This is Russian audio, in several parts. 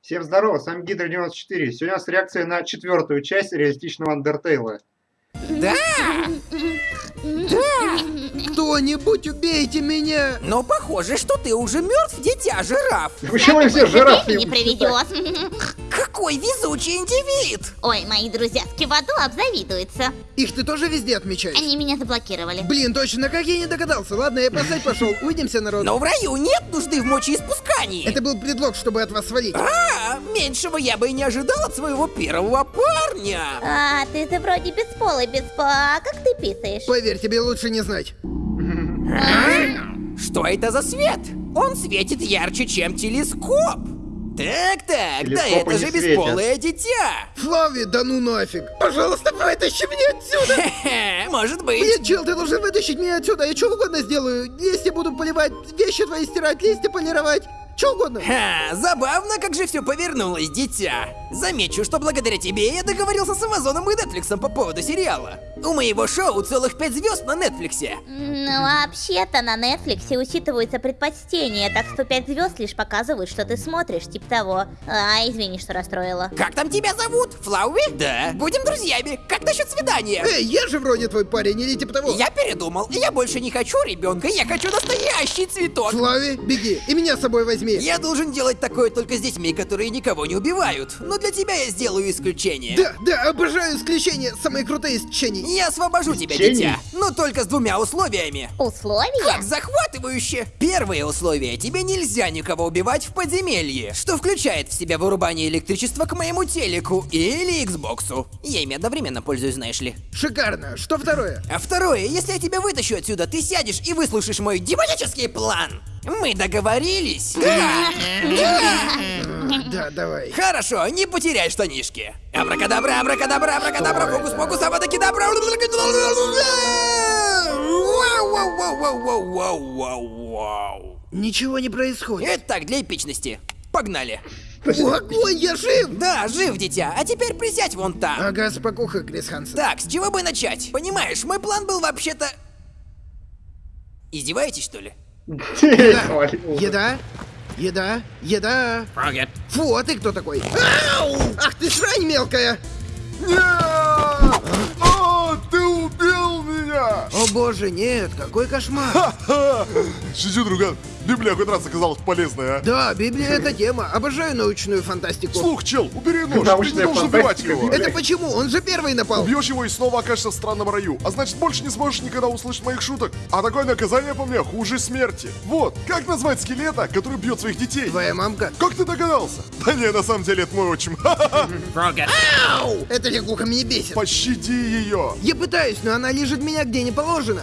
Всем здорово, с вами Гидра 94. Сегодня у нас реакция на четвертую часть реалистичного Андертейла. Да! Да! Кто-нибудь убейте меня! Но похоже, что ты уже мертв, дитя жираф. Почему все жирафы? не приведет. Какой везучий индивид! Ой, мои друзья с Киваду обзавидуются. Их ты тоже везде отмечаешь? Они меня заблокировали. Блин, точно, как я не догадался. Ладно, я посадь пошел. Увидимся, народ. Но в раю нет нужды в мочеиспускании. Это был предлог, чтобы от вас свалить. А, меньшего я бы и не ожидал от своего первого парня. А, ты-то вроде бесполый, беспо... А как ты писаешь? Поверь, тебе лучше не знать. Что это за свет? Он светит ярче, чем телескоп. Так-так, да это же бесполое дитя. Флави, да ну нафиг. Пожалуйста, вытащи меня отсюда. Хе-хе, Может быть. Нет, чел, ты должен вытащить меня отсюда. Я что угодно сделаю. Листья буду поливать, вещи твои стирать, листья полировать. Что угодно. Ха, забавно, как же все повернулось, дитя. Замечу, что благодаря тебе я договорился с Амазоном и Нетфликсом по поводу сериала. У моего шоу целых пять звезд на Нетфликсе. Ну, вообще-то на Netflix учитываются предпочтения, так что 5 звезд лишь показывают, что ты смотришь, типа того. А, извини, что расстроила. Как там тебя зовут? Флауи? Да. Будем друзьями. Как насчет свидания? Эй, я же вроде твой парень, или типа того. Я передумал. Я больше не хочу ребенка, я хочу настоящий цветок. Флави, беги. И меня с собой возьми. Я должен делать такое только с детьми, которые никого не убивают. Но для тебя я сделаю исключение. Да, да, обожаю исключения, самые крутые исключения. Я освобожу тебя, дитя. Но только с двумя условиями. Условия? Как захватывающе! Первое условие. Тебе нельзя никого убивать в подземелье, что включает в себя вырубание электричества к моему телеку или Xboxу. Я ими одновременно пользуюсь, знаешь ли. Шикарно. Что второе? А второе, если я тебя вытащу отсюда, ты сядешь и выслушаешь мой демонический план. Мы договорились? Да! Да, давай. Хорошо, не потеряй штанишки. Абракадабра, абракадабра, абракадабра, фокус, фокус, абракадабра. Вау, вау, вау, вау, вау, вау, вау, вау. Ничего не происходит. Это так, для эпичности. Погнали. О, огонь, я жив! Да, жив, дитя. А теперь присядь вон там. Ага, спокуха, Крис Хансен. Так, с чего бы начать? Понимаешь, мой план был вообще-то... Издеваетесь, что ли? Еда? Еда? Еда? Фрогет. Фу, а ты кто такой? Ау! Ах ты срань мелкая! О, ты убил меня! О боже, нет, какой кошмар! Шучу, друган. Библия хоть раз оказалась полезной, а? Да, Библия это тема. Обожаю научную фантастику. Слух, чел, убери нож. Ты не должен убивать его. Это почему? Он же первый напал. Убьешь его и снова окажешься в странном раю. А значит, больше не сможешь никогда услышать моих шуток. А такое наказание по мне хуже смерти. Вот, как назвать скелета, который бьет своих детей? Твоя мамка? Как ты догадался? Да не, на самом деле это мой отчим. Ха-ха-ха. Ау! Эта лягуха меня бесит. Пощади ее. Я пытаюсь, но она лежит меня где не положено.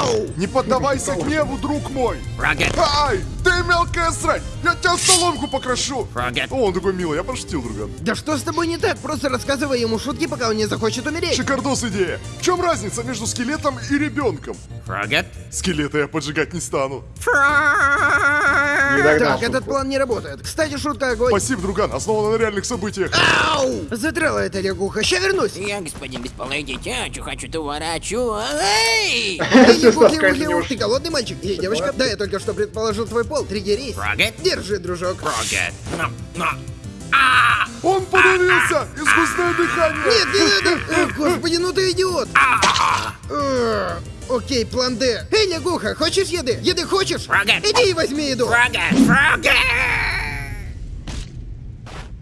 Ау! Не поддавайся гневу, друг мой. Фрогет. Ай, ты мелкая срань. Я тебя в соломку покрошу. Фрогет. О, он такой милый, я пошутил, друган. Да что с тобой не так? Просто рассказывай ему шутки, пока он не захочет умереть. Шикардос идея. В чем разница между скелетом и ребенком? Фрогет. Скелета я поджигать не стану. Не догнал Так, этот план не работает. Кстати, шутка огонь. Спасибо, друган, основано на реальных событиях. Ау! Задрала эта лягуха. Ща вернусь. Я, господин бесполое дитя, хочу то ворачу. Эй! Эй, ты голодный мальчик или девочка? Да, я только что предположил твой пол. Триггерись. Фрогет. Держи, дружок. Фрогет. Но, но. Он подавился! Искусственное дыхание! Нет, не надо! Господи, ну ты идиот! Окей, план Д. Эй, лягуха, хочешь еды? Еды хочешь? Фрогет. Иди и возьми еду. Фрогет. Фрогет.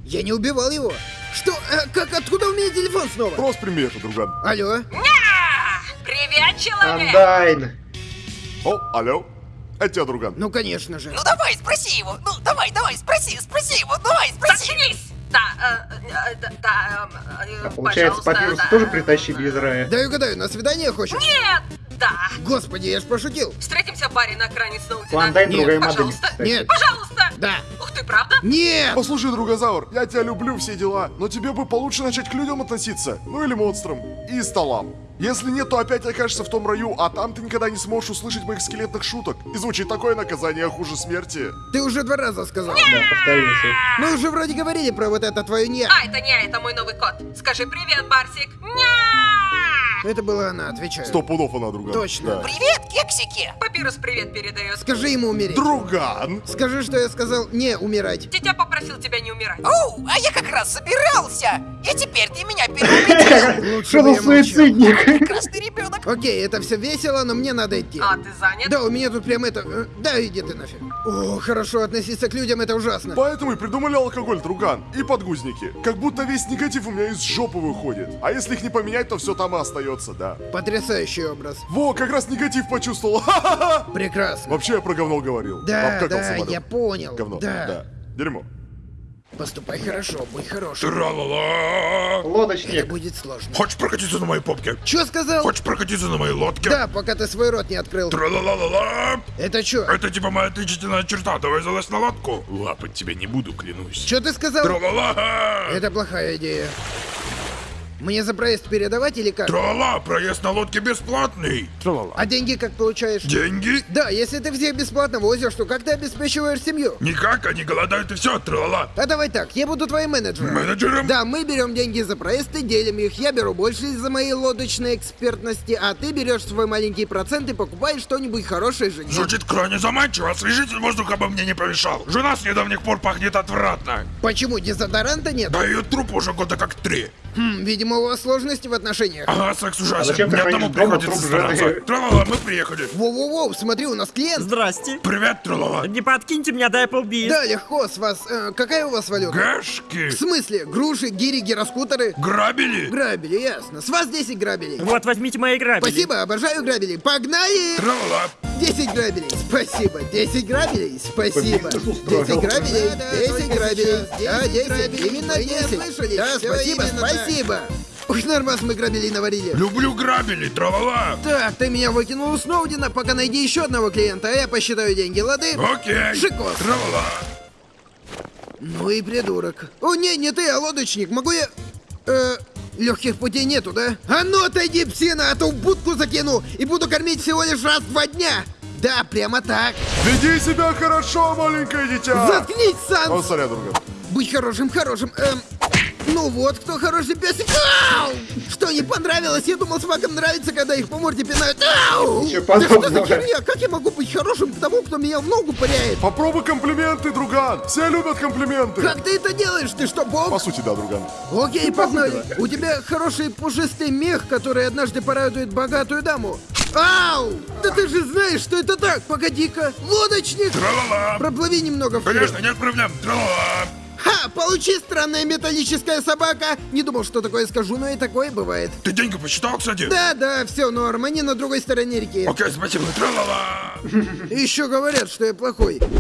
Я не убивал его. Что? Э, как? Откуда у меня телефон снова? Просто прими это, друган. Алло? Привет, человек! Андайн. О, алло. Это тебя, друган. Ну, конечно же. Ну давай, спроси его. Ну давай, давай, спроси, спроси его. Давай, спроси. Заткнись! Да, э, э, да, да, э, э, Получается, пожалуйста, папирус да. тоже притащили из рая. Дай угадаю, на свидание хочешь? Нет! Да. Господи, я ж пошутил. Встретимся в баре на окраине Сноутина. Другая модель, пожалуйста. кстати. Нет. Пожалуйста! Да. Ух ты, правда? Нет! Послушай, другозавр, я тебя люблю, все дела, но тебе бы получше начать к людям относиться, ну или монстрам, и столам. Если нет, то опять окажешься в том раю, а там ты никогда не сможешь услышать моих скелетных шуток. И звучит такое наказание хуже смерти. Ты уже два раза сказал. Да, повторился. Мы уже вроде говорили про вот это твое не. А, это не я, это мой новый кот. Скажи привет, Барсик. Ня! Это была она, отвечаю. Сто пудов она, друган. Точно. Да. Привет, кексики! Папирус привет передает. Скажи ему умереть. Друган! Скажи, что я сказал не умирать. Тетя попросил тебя не умирать. Оу, а я как раз собирался! И теперь ты меня переубедил! Лучше Что бы за суицидник? Прекрасный ребенок! Окей, это все весело, но мне надо идти. А, ты занят? Да, у меня тут прям это... э, Да, иди ты нафиг. О, хорошо относиться к людям, это ужасно. Поэтому и придумали алкоголь, друган, и подгузники. Как будто весь негатив у меня из жопы выходит. А если их не поменять, то все там и остается, да. Потрясающий образ. Во, как раз негатив почувствовал. Прекрасно. Вообще я про говно говорил. Да, да, самолет. я понял. Говно. Да. да. Дерьмо. Поступай хорошо, будь хорошим. Тра-ла-ла! Это Лодочник. будет сложно. Хочешь прокатиться на моей попке? Чё сказал? Хочешь прокатиться на моей лодке? Да, пока ты свой рот не открыл. Тра-ла-ла-ла-ла! Это чё? Это типа моя отличительная черта, давай залазь на лодку. Лапать тебя не буду, клянусь. Чё ты сказал? Тра-ла-ла! Это плохая идея. Мне за проезд передавать или как? Тра-ла, проезд на лодке бесплатный. Тра-ла-ла. А деньги как получаешь? Деньги? Да, если ты всех бесплатно возишь, то как ты обеспечиваешь семью? Никак, они голодают и все, тра-ла-ла. А давай так, я буду твоим менеджером. Менеджером? Да, мы берем деньги за проезд и делим их. Я беру больше из-за моей лодочной экспертности, а ты берешь свой маленький процент и покупаешь что-нибудь хорошее жене. Звучит крайне заманчиво, освежитель воздуха бы мне не помешал. Жена с недавних пор пахнет отвратно. Почему дезодоранта нет? Да ее труп уже года как три. Хм, видимо, у вас сложности в отношениях. Ага, секс ужасен. ты Мне одному дома приходится стараться. Тра-ла-ла, мы приехали. Воу-воу-воу, смотри, у нас клиент. Здрасте. Привет, тра-ла-ла. Не подкиньте мне до Applebee's. Да, легко, с вас. э, какая у вас валюта? Гэшки. В смысле, груши, гири, гироскутеры? Грабили. Грабели, ясно. С вас 10 грабелей. Вот, возьмите мои грабели. Спасибо, обожаю грабели. Погнали! Тра-ла-ла. 10 грабелей, спасибо. 10 грабелей, спасибо. Победил, 10 устроил. грабелей, 10 грабелей. Да, 10, именно 10. Да, спасибо, спасибо. Уж нормас мы грабелей наварили. Люблю грабили, тра-ла-ла. Так, ты меня выкинул у Сноудина, пока найди еще одного клиента, а я посчитаю деньги, лады? Окей. Шикос. Тра-ла-ла. Ну и придурок. О, не, не ты, а лодочник. Могу я... Э, легких путей нету, да? А ну отойди, псина, а то в будку закину и буду кормить всего лишь раз в два дня. Да, прямо так. Веди себя хорошо, маленькое дитя! Заткнись, Сан! О, сорян, друган. Быть хорошим, хорошим. Эм, ну вот, кто хороший песик. Ау! Что не понравилось? Я думал, собакам нравится, когда их по морде пинают. Ау! Да что за херня? Как я могу быть хорошим к тому, кто меня в ногу пыряет? Попробуй комплименты, друган! Все любят комплименты! Как ты это делаешь? Ты что, бог? По сути, да, друган. Окей, погнали. У тебя хороший пушистый мех, который однажды порадует богатую даму. Ау! Да ты же знаешь, что это так! Погоди-ка! Лодочник! Тра-ла-ла. Проплыви немного вперед. Конечно, нет проблем. Тра-ла-ла. Ха! Получи, странная металлическая собака! Не думал, что такое скажу, но и такое бывает. Ты деньги посчитал, кстати? Да-да, все норм, они на другой стороне реки. Окей, спасибо. Тра-ла-ла. Еще говорят, что я плохой.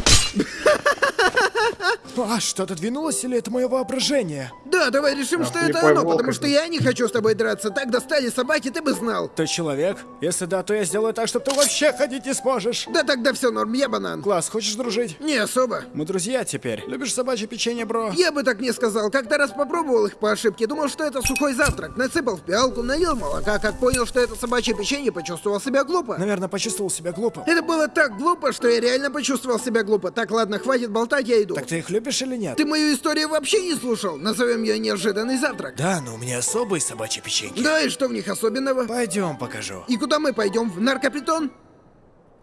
А, что-то двинулось или это мое воображение? Да, давай решим, А, что это оно, волк потому это. что я не хочу с тобой драться. Так достали собаки, ты бы знал. Ты человек? Если да, то я сделаю так, чтобы ты вообще ходить не сможешь. Да тогда все норм, я банан. Класс, хочешь дружить? Не особо. Мы друзья теперь. Любишь собачье печенье, бро? Я бы так не сказал. Как-то раз попробовал их по ошибке. Думал, что это сухой завтрак. Насыпал в пиалку, налил молока. Как понял, что это собачье печенье, почувствовал себя глупо. Наверное, почувствовал себя глупо. Это было так глупо, что я реально почувствовал себя глупо. Так, ладно, хватит болтать, я иду. Так ты их любишь или нет? Ты мою историю вообще не слушал? Назовем ее неожиданный завтрак. Да, но у меня особые собачьи печеньки. Да, и что в них особенного? Пойдем покажу. И куда мы пойдем? В наркопритон?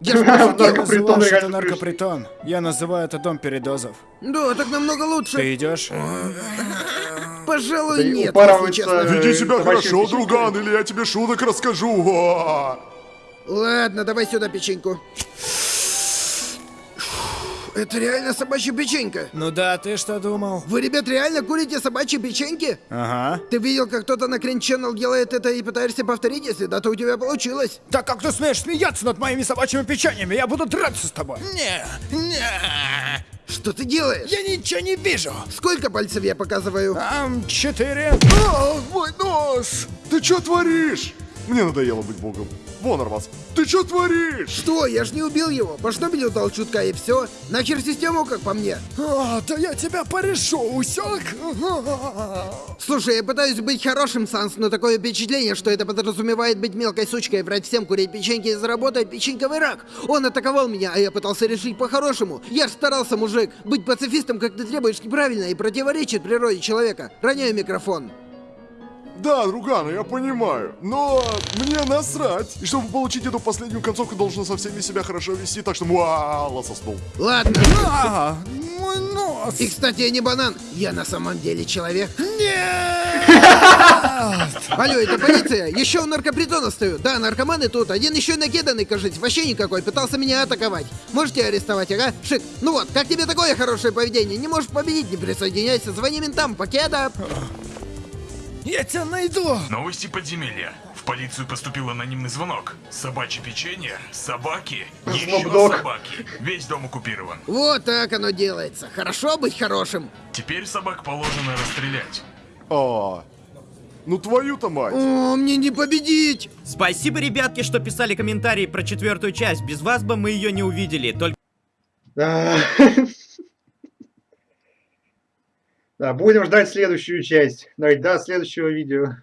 Я ж В пошутил. наркопритон это наркопритон. Я называю это дом передозов. Да, так намного лучше. Ты идешь? Пожалуй, Да нет, если честно. Веди себя хорошо, друган, или я тебе шуток расскажу. Ладно, давай сюда печеньку. Это реально собачья печенька. Ну да, ты что думал? Вы, ребят, реально курите собачьи печеньки? Ага. Ты видел, как кто-то на Крин Channel делает это и пытаешься повторить, если да, то у тебя получилось. Так как ты смеешь смеяться над моими собачьими печеньями? Я буду драться с тобой. Не, не. Что ты делаешь? Я ничего не вижу. Сколько пальцев я показываю? Там четыре. А, мой нос! Ты что творишь? Мне надоело быть богом. Вон, Арваз. Ты что творишь? Что? Я ж не убил его. По шнобелю дал чутка и все. Нахер систему, как по мне. А, да я тебя порешу, усек? Слушай, я пытаюсь быть хорошим, Санс, но такое впечатление, что это подразумевает быть мелкой сучкой, врать всем, курить печеньки и заработать печеньковый рак. Он атаковал меня, а я пытался решить по-хорошему. Я ж старался, мужик. Быть пацифистом, как ты требуешь, неправильно и противоречит природе человека. Роняю микрофон. Да, Ругана, я понимаю. Но мне насрать. И чтобы получить эту последнюю концовку, должен со всеми себя хорошо вести, так что муа, соснул. Ладно. А, мой нос. И, кстати, я не банан. Я на самом деле человек. Алло, это полиция. Еще у наркопритона стою. Да, наркоманы тут. Один еще и накиданный, кажется. Вообще никакой. Пытался меня атаковать. Можете арестовать, ага? Шик. Ну вот, как тебе такое хорошее поведение? Не можешь победить, не присоединяйся. Звони ментам. Покеда. Я тебя найду. Новости подземелья. В полицию поступил анонимный звонок. Собачье печенье, собаки, еще собаки. Весь дом оккупирован. Вот так оно делается. Хорошо быть хорошим. Теперь собак положено расстрелять. А, ну твою-то мать. О, мне не победить. Спасибо, ребятки, что писали комментарии про четвертую часть. Без вас бы мы ее не увидели. Только Да. Да, будем ждать следующую часть. До следующего видео.